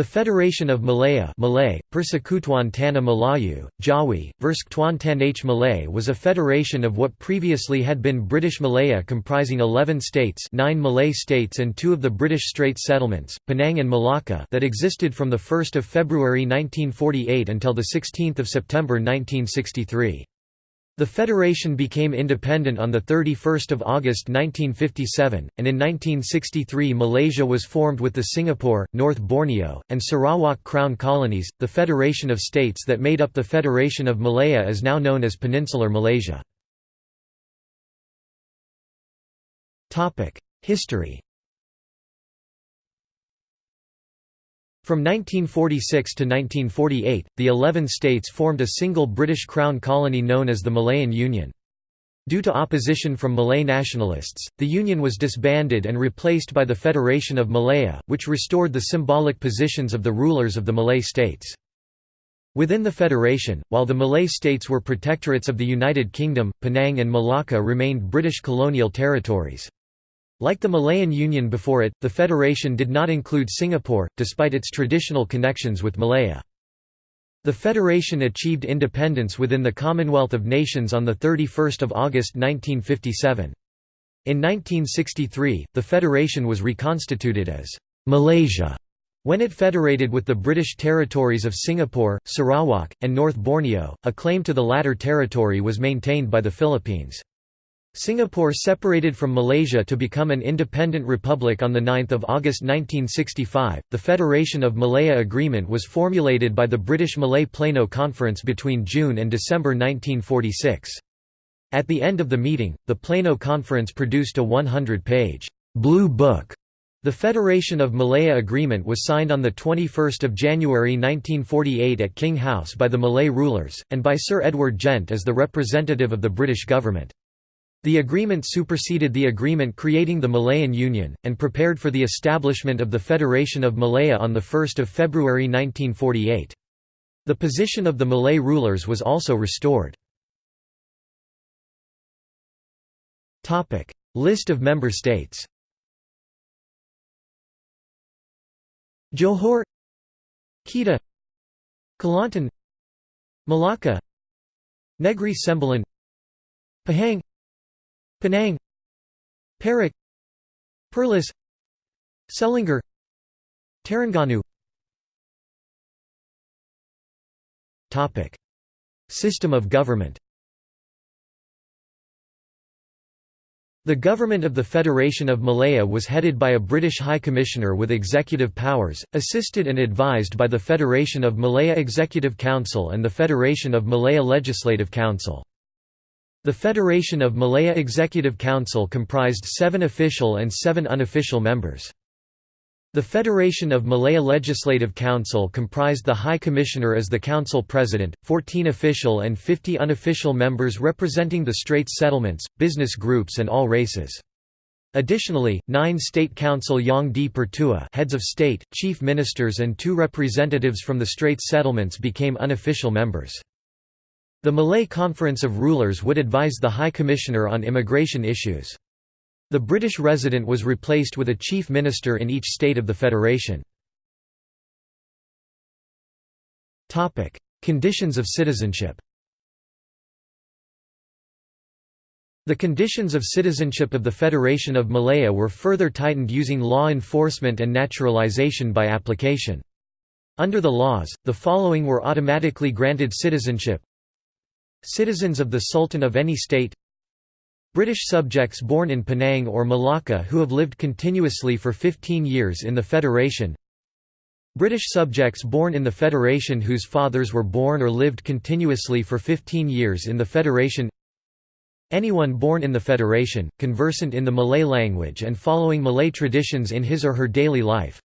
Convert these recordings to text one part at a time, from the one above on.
The Federation of Malaya Malay, Persekutuan Tanah Melayu, Jawi, Persekutuan Tanah Malay was a federation of what previously had been British Malaya comprising 11 states 9 Malay states and two of the British Straits settlements, Penang and Malacca that existed from 1 February 1948 until 16 September 1963. The federation became independent on 31 August 1957, and in 1963 Malaysia was formed with the Singapore, North Borneo, and Sarawak Crown colonies. The federation of states that made up the Federation of Malaya is now known as Peninsular Malaysia. History From 1946 to 1948, the eleven states formed a single British Crown colony known as the Malayan Union. Due to opposition from Malay nationalists, the Union was disbanded and replaced by the Federation of Malaya, which restored the symbolic positions of the rulers of the Malay states. Within the federation, while the Malay states were protectorates of the United Kingdom, Penang and Malacca remained British colonial territories. Like the Malayan Union before it, the federation did not include Singapore, despite its traditional connections with Malaya. The federation achieved independence within the Commonwealth of Nations on 31 August 1957. In 1963, the federation was reconstituted as Malaysia when it federated with the British territories of Singapore, Sarawak, and North Borneo. A claim to the latter territory was maintained by the Philippines. Singapore separated from Malaysia to become an independent republic on 9 August 1965. The Federation of Malaya Agreement was formulated by the British Malay Plenary Conference between June and December 1946. At the end of the meeting, the Plenary Conference produced a 100-page Blue Book. The Federation of Malaya Agreement was signed on 21 January 1948 at King House by the Malay rulers, and by Sir Edward Gent as the representative of the British government. The agreement superseded the agreement creating the Malayan Union, and prepared for the establishment of the Federation of Malaya on 1 February 1948. The position of the Malay rulers was also restored. List of member states Johor Kedah Kelantan Malacca Negri Sembilan Pahang Penang Perak Perlis Selangor Terengganu. Topic. System of government. The government of the Federation of Malaya was headed by a British High Commissioner with executive powers, assisted and advised by the Federation of Malaya Executive Council and the Federation of Malaya Legislative Council. The Federation of Malaya Executive Council comprised seven official and seven unofficial members. The Federation of Malaya Legislative Council comprised the High Commissioner as the Council President, 14 official and 50 unofficial members representing the Straits settlements, business groups and all races. Additionally, nine State Council Yang di Pertua heads of state, chief ministers and two representatives from the Straits settlements became unofficial members. The Malay Conference of Rulers would advise the High Commissioner on immigration issues. The British resident was replaced with a chief minister in each state of the federation. Conditions of citizenship The conditions of citizenship of the Federation of Malaya were further tightened using law enforcement and naturalization by application. Under the laws, the following were automatically granted citizenship Citizens of the Sultan of any state British subjects born in Penang or Malacca who have lived continuously for 15 years in the Federation British subjects born in the Federation whose fathers were born or lived continuously for 15 years in the Federation Anyone born in the Federation, conversant in the Malay language and following Malay traditions in his or her daily life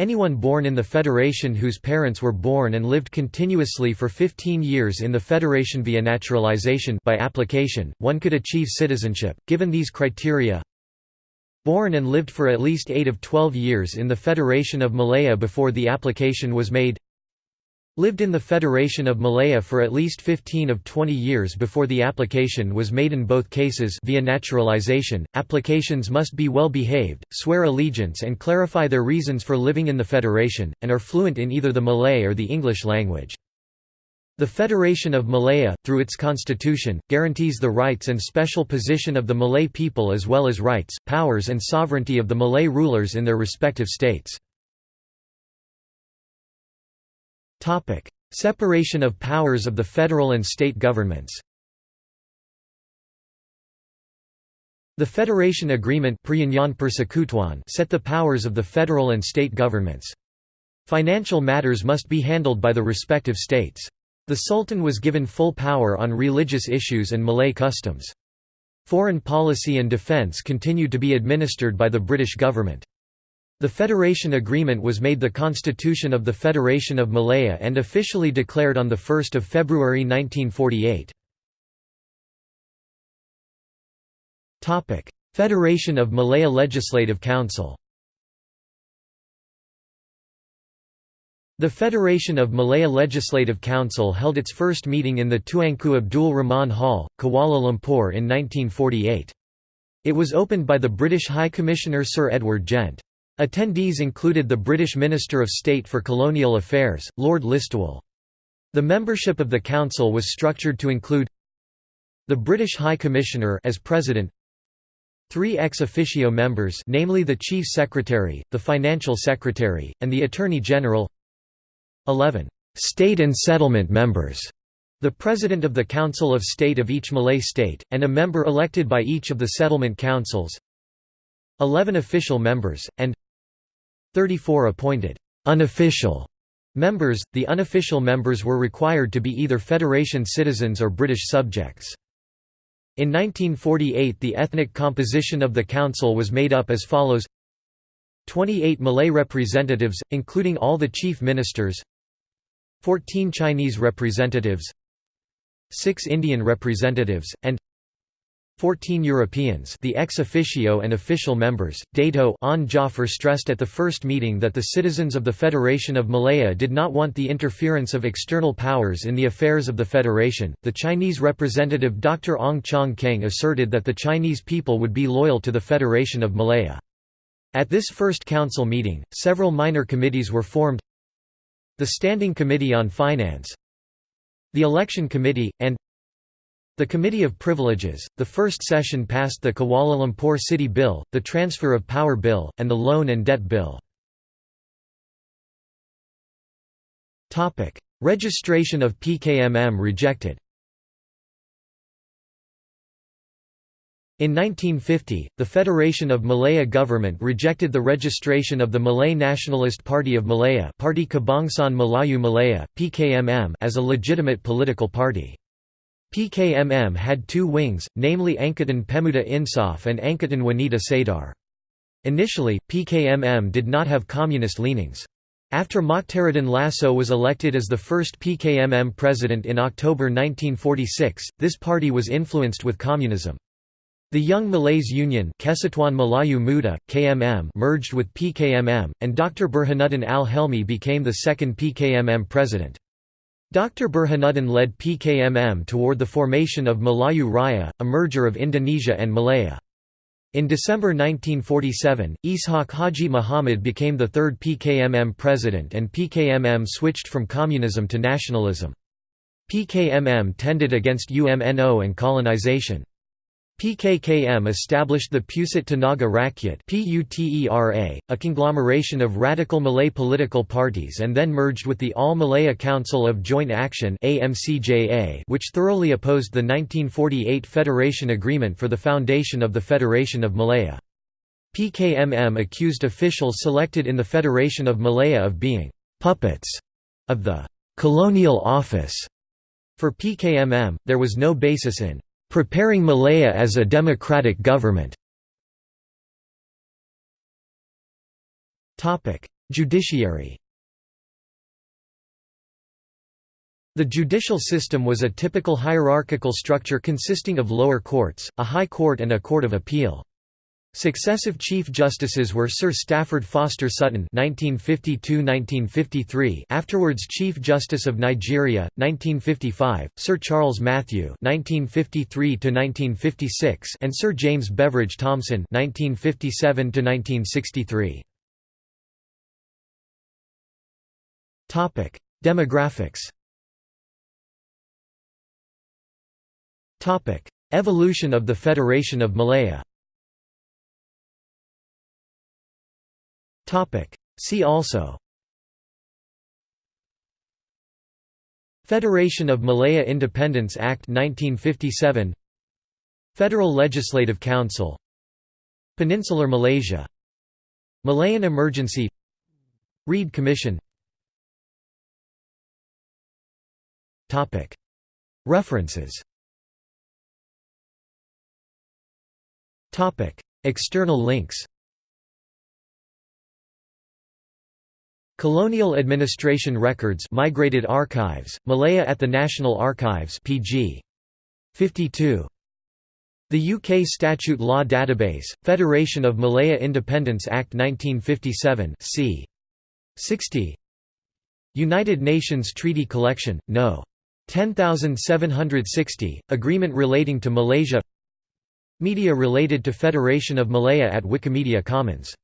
Anyone born in the Federation whose parents were born and lived continuously for 15 years in the Federation via naturalization by application, one could achieve citizenship, given these criteria. Born and lived for at least 8 of 12 years in the Federation of Malaya before the application was made lived in the Federation of Malaya for at least 15 of 20 years before the application was made in both cases via naturalization. Applications must be well behaved, swear allegiance and clarify their reasons for living in the Federation, and are fluent in either the Malay or the English language. The Federation of Malaya, through its constitution, guarantees the rights and special position of the Malay people as well as rights, powers and sovereignty of the Malay rulers in their respective states. Topic: Separation of powers of the federal and state governments. The Federation Agreement set the powers of the federal and state governments. Financial matters must be handled by the respective states. The Sultan was given full power on religious issues and Malay customs. Foreign policy and defence continued to be administered by the British government. The Federation Agreement was made the Constitution of the Federation of Malaya and officially declared on 1 February 1948. Federation of Malaya Legislative Council The Federation of Malaya Legislative Council held its first meeting in the Tuanku Abdul Rahman Hall, Kuala Lumpur in 1948. It was opened by the British High Commissioner Sir Edward Gent. Attendees included the British Minister of State for Colonial Affairs, Lord Listowel. The membership of the Council was structured to include the British High Commissioner as President, three ex officio members namely the Chief Secretary, the Financial Secretary, and the Attorney General 11 state and settlement members the President of the Council of State of each Malay state, and a member elected by each of the settlement councils 11 official members, and 34 appointed unofficial members. The unofficial members were required to be either Federation citizens or British subjects. In 1948 the ethnic composition of the council was made up as follows 28 Malay representatives, including all the chief ministers 14 Chinese representatives 6 Indian representatives, and 14 Europeans the ex officio and official members. Dato Onn Jaafar stressed at the first meeting that the citizens of the Federation of Malaya did not want the interference of external powers in the affairs of the Federation. The Chinese representative Dr. Ong Chong Keng asserted that the Chinese people would be loyal to the Federation of Malaya. At this first council meeting, several minor committees were formed the Standing Committee on Finance, the Election Committee, and the Committee of Privileges, the first session passed the Kuala Lumpur City Bill, the Transfer of Power Bill, and the Loan and Debt Bill. Registration of PKMM rejected In 1950, the Federation of Malaya government rejected the registration of the Malay Nationalist Party of Malaya Parti Kebangsaan Melayu Malaya, PKMM as a legitimate political party. PKMM had two wings, namely Angkatan Pemuda Insaf and Angkatan Wanita Sedar. Initially, PKMM did not have communist leanings. After Mokhtaruddin Lasso was elected as the first PKMM president in October 1946, this party was influenced with communism. The Young Malays Union Kesatuan Melayu Muda, KMM merged with PKMM, and Dr. Burhanuddin al-Helmi became the second PKMM president. Dr. Burhanuddin led PKMM toward the formation of Melayu Raya, a merger of Indonesia and Malaya. In December 1947, Ishaq Haji Muhammad became the third PKMM president and PKMM switched from communism to nationalism. PKMM tended against UMNO and colonization. PKMM established the Pusat Tenaga Rakyat a conglomeration of radical Malay political parties and then merged with the All-Malaya Council of Joint Action which thoroughly opposed the 1948 Federation Agreement for the foundation of the Federation of Malaya. PKMM accused officials selected in the Federation of Malaya of being «puppets» of the «colonial office». For PKMM, there was no basis in preparing Malaya as a democratic government. Judiciary The judicial system was a typical hierarchical structure consisting of lower courts, a high court and a court of appeal. Successive Chief Justices were Sir Stafford Foster Sutton (1952–1953), afterwards Chief Justice of Nigeria, 1955; Sir Charles Matthew (1953–1956), and Sir James Beveridge Thomson (1957–1963). Topic: Demographics. Topic: Evolution of the Federation of Malaya. See also. Federation of Malaya Independence Act 1957 Federal Legislative Council. Peninsular Malaysia. Malayan Emergency. Reid Commission. References. External links Colonial Administration Records Migrated Archives, Malaya at the National Archives pg. 52. The UK Statute Law Database, Federation of Malaya Independence Act 1957 c. 60 United Nations Treaty Collection, No. 10760, Agreement relating to Malaysia Media related to Federation of Malaya at Wikimedia Commons